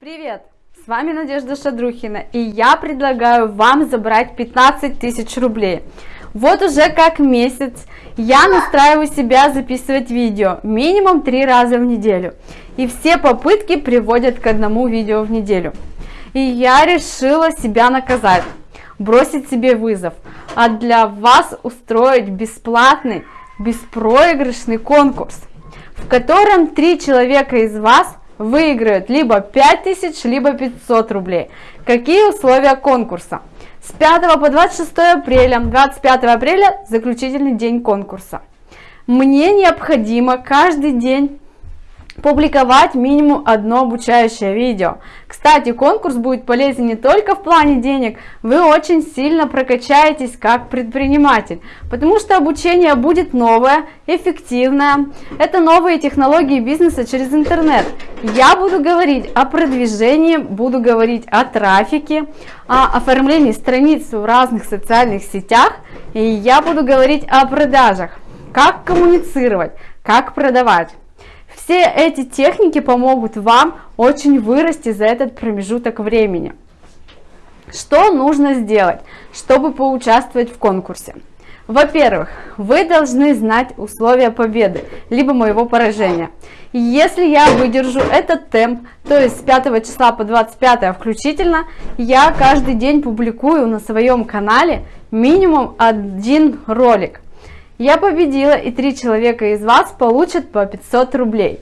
Привет! С вами Надежда Шадрухина и я предлагаю вам забрать 15 тысяч рублей. Вот уже как месяц я настраиваю себя записывать видео минимум три раза в неделю. И все попытки приводят к одному видео в неделю. И я решила себя наказать, бросить себе вызов, а для вас устроить бесплатный, беспроигрышный конкурс, в котором три человека из вас выиграют либо 5000, либо 500 рублей. Какие условия конкурса? С 5 по 26 апреля, 25 апреля заключительный день конкурса. Мне необходимо каждый день публиковать минимум одно обучающее видео. Кстати, конкурс будет полезен не только в плане денег, вы очень сильно прокачаетесь как предприниматель, потому что обучение будет новое, эффективное. Это новые технологии бизнеса через интернет. Я буду говорить о продвижении, буду говорить о трафике, о оформлении страниц в разных социальных сетях, и я буду говорить о продажах, как коммуницировать, как продавать. Все эти техники помогут вам очень вырасти за этот промежуток времени. Что нужно сделать, чтобы поучаствовать в конкурсе? Во-первых, вы должны знать условия победы, либо моего поражения. Если я выдержу этот темп, то есть с 5 числа по 25 включительно, я каждый день публикую на своем канале минимум один ролик я победила, и три человека из вас получат по 500 рублей.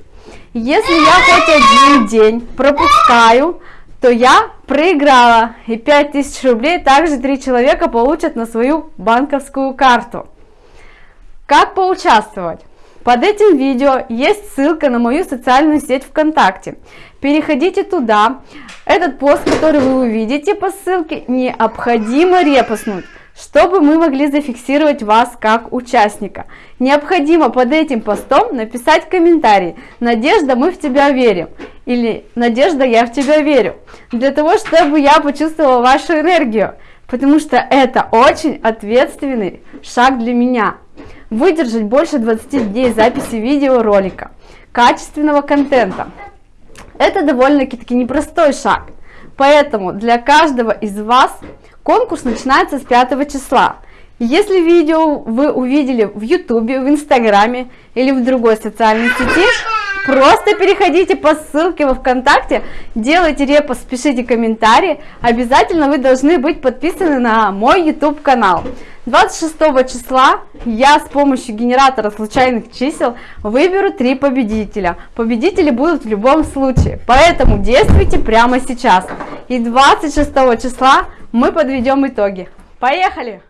Если я хоть один день пропускаю, то я проиграла, и 5000 рублей также три человека получат на свою банковскую карту. Как поучаствовать? Под этим видео есть ссылка на мою социальную сеть ВКонтакте. Переходите туда. Этот пост, который вы увидите по ссылке, необходимо репостнуть чтобы мы могли зафиксировать вас как участника. Необходимо под этим постом написать комментарий «Надежда, мы в тебя верим» или «Надежда, я в тебя верю», для того, чтобы я почувствовала вашу энергию, потому что это очень ответственный шаг для меня. Выдержать больше 20 дней записи видеоролика, качественного контента. Это довольно-таки непростой шаг, поэтому для каждого из вас Конкурс начинается с 5 числа. Если видео вы увидели в ютубе, в инстаграме или в другой социальной сети, просто переходите по ссылке во вконтакте, делайте репост, пишите комментарии, обязательно вы должны быть подписаны на мой youtube канал. 26 числа я с помощью генератора случайных чисел выберу три победителя. Победители будут в любом случае, поэтому действуйте прямо сейчас. И 26 числа мы подведем итоги. Поехали!